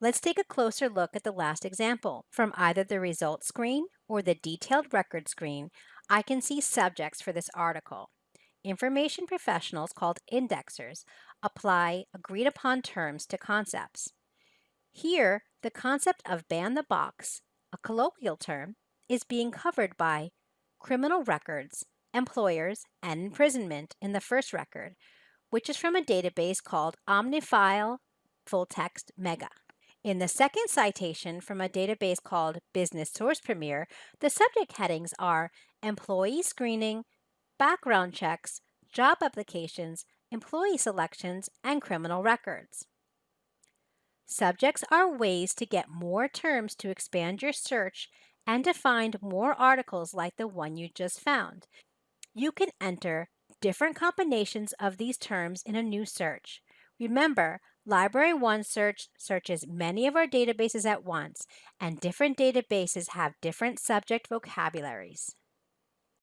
Let's take a closer look at the last example. From either the results screen or the detailed record screen, I can see subjects for this article. Information professionals called indexers apply agreed upon terms to concepts. Here, the concept of ban the box, a colloquial term, is being covered by criminal records, employers, and imprisonment in the first record, which is from a database called Omnifile Full Text Mega. In the second citation from a database called Business Source Premier, the subject headings are employee screening, background checks, job applications, employee selections, and criminal records. Subjects are ways to get more terms to expand your search and to find more articles like the one you just found. You can enter different combinations of these terms in a new search. Remember, Library One Search searches many of our databases at once, and different databases have different subject vocabularies.